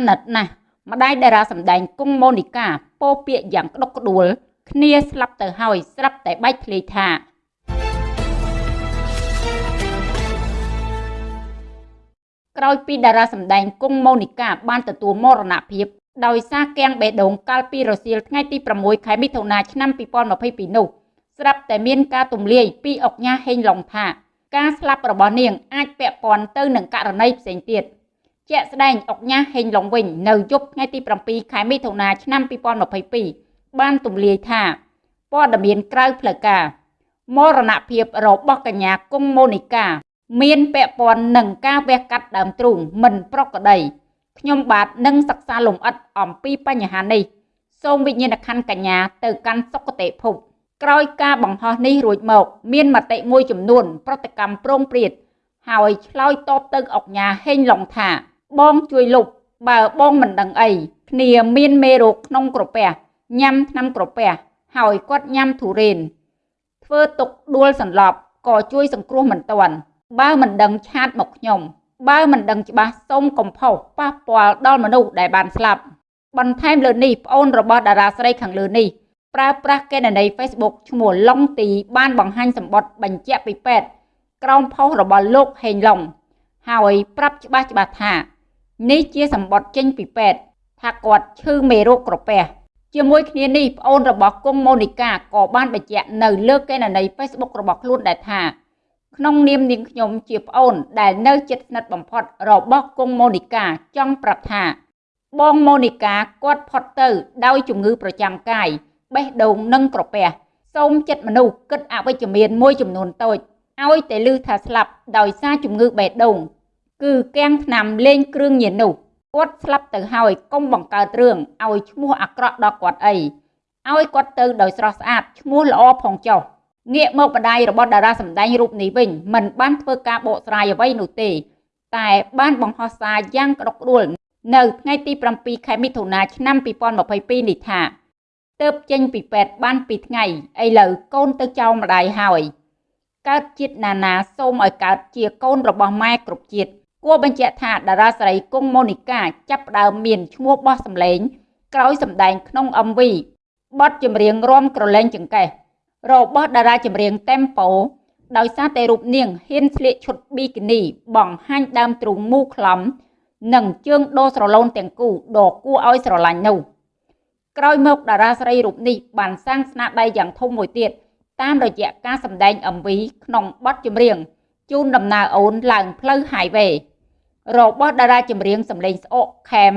អាណិតណាស់ម្ដាយតារាសម្ដែងគង់ម៉ូនីកាពោពាកយ៉ាងក្តុកក្តួល គ្នាស្លាប់ទៅហើយស្រាប់តែបែកធ្លាយថាក្រោយពីតារាសម្ដែងគង់ម៉ូនីកាបានទទួលមរណភាពដោយសារគាំងបេះដូងកាលពីរសៀលថ្ងៃទី6ខែមិថុនាឆ្នាំ2022នោះស្រាប់តែមានការទម្លាយពីអុកញ៉ាហេងឡុងថាការស្លាប់របស់នាងអាចពាក់ព័ន្ធទៅនឹងករណីផ្សេងទៀត ជាក់ស្ដែងអុកញ៉ាហេងឡុងវិញនៅយប់ថ្ងៃទី7ខែមិថុនាឆ្នាំ2022បានទម្លាយថាព័ត៌មានក្រៅផ្លូវការមរណភាពរបស់កញ្ញាគង់ម៉ូនីកាមានពាក់ព័ន្ធនឹងការវះកាត់ដើមទ្រូងមិនប្រក្រតីខ្ញុំបាទនឹងសិក្សាលម្អិតអំពីបញ្ហានេះសូមវិញ្ញាណក្ខន្ធកញ្ញាទៅកាន់សុគតិភពក្រោយការបង្ហោះនេះរួចមក មានមតិមួយចំនួន ប្រតិកម្មប្រងព្រាត ហើយឆ្លើយតបទៅអុកញ៉ាហេងឡុងថា បងជួយលុបបើបងមិនដឹងអីគ្នាមានមេរោគក្នុងក្រពះញ៉ាំថ្នាំក្រពះហើយគាត់ញ៉ាំធូរ៉េនធ្វើទុកដួលសន្លប់ក៏ជួយសង្គ្រោះមិនទាន់បើមិនដឹងឆាតមកខ្ញុំបើមិនដឹងច្បាស់សូមកុំផុសប៉ះពាល់ដល់មនុស្សដែលបានស្លាប់បន្ថែមលើនេះប្អូនរបស់តារាស្រីខាងលើនេះប្រើប្រាស់កេណនី Facebook ឈ្មោះឡុងទី បានបង្ហាញសម្បត្តិបញ្ជាក់ពីពេទ្យក្រោមផុសរបស់លោកហេងឡុងហើយប្រាប់ច្បាស់ច្បាស់ថា នេះជាសម្បត្តិចេញពីពេទ្យថាគាត់ឈឺមេរោគក្រពះជាមួយគ្នានេះប្អូនរបស់គង់ម៉ូនីកាក៏បានបញ្ជាក់នៅលើកេណនី Facebook របស់ខ្លួនដែរថាក្នុងនាមនាងខ្ញុំជាប្អូនដែលនៅជិតស្និទ្ធបំផុតរបស់គង់ម៉ូនីកាចង់ប្រាប់ថាបងម៉ូនីកាគាត់ផុតទៅដោយជំងឺប្រចាំកាយបេះដូងនិងក្រពះសូមចិត្តមនុស្សគិតអវិជ្ជមានមួយចំនួនតូចឲ្យតែលឺថាស្លាប់ដោយសារជំងឺបេះដូង គឺកាំងថ្នាំលេងគ្រឿងញៀននោះគាត់ស្លាប់ទៅហើយកុំបង្កើតរឿងឲ្យឈ្មោះអាក្រក់ដល់គាត់អីឲ្យគាត់ទៅដោយស្រស់ស្អាតឈ្មោះល្អផងចុះងាកមកបដាយរបស់តារាសម្ដែងរូបនេះវិញមិនបានធ្វើការបកស្រាយអ្វីនោះទេ តែបានបង្ហោះសារយ៉ាងក្តុកក្តួលនៅថ្ងៃទី7ខែមិថុនាឆ្នាំ2022នេះថាទៅចេញពីពេទ្យបាន2ថ្ងៃឥឡូវកូនទៅចោលម្ដាយហើយកើតជាតិណានាសូមឲ្យកើតជាកូនរបស់ម៉ែគ្រប់ជាតិ គួរបញ្ជាក់ថាតារាស្រីគង់ម៉ូនីកាចាប់ផ្ដើមមានឈ្មោះបោះសម្លេង ក្រោយសម្ដែងក្នុង MV បទចម្រៀងរំក្រលែងចង្កេះរបស់តារាចម្រៀង Tempo ដោយសារតែរូបនាងហ៊ានស្លៀកឈុតប៊ីគីនីបង្ហាញដើមទ្រូងមូខ្លំ និងជើងដូរស្រឡូនទាំងគូដ៏គួរឲ្យស្រឡាញ់នោះក្រោយមកតារាស្រីរូបនេះបានសាងស្នាដៃយ៉ាងធំមួយទៀតតាមរយៈការសម្ដែង MV ក្នុងបទចម្រៀងជូនដំណើរអូនឡើងផ្លូវ highway របស់តារាចម្រៀងសម្លេងស្អកខេម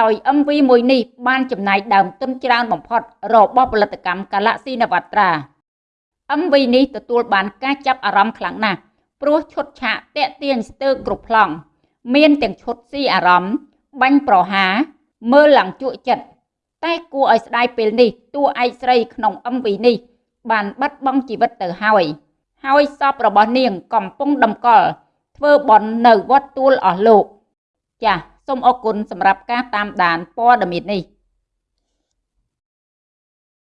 ដោយ MV មួយនេះបានចំណាយដើមទុនច្រើនបំផុតរបស់ផលិតកម្ម Galaxy Navatra MV នេះទទួលបានការចាប់អារម្មណ៍ខ្លាំងណាស់ព្រោះឈុតឆាកតាក់ទាញស្ទើរគ្រប់ប្លង់មានទាំងឈុតស៊ីអារម្មណ៍បាញ់ប្រហារមើលឡើងជក់ចិត្តតែគួរឲ្យស្ដាយពេលនេះតួឯកស្រីក្នុង MV នេះ បានបាត់បង់ជីវិតទៅហើយហើយសពរបស់នាងកំពុងដំកល់ ធ្វើបន់នៅវត្តទួលអស់លោក ចាសសូមអរគុណសម្រាប់ការតាមដានព័ត៌មាននេះ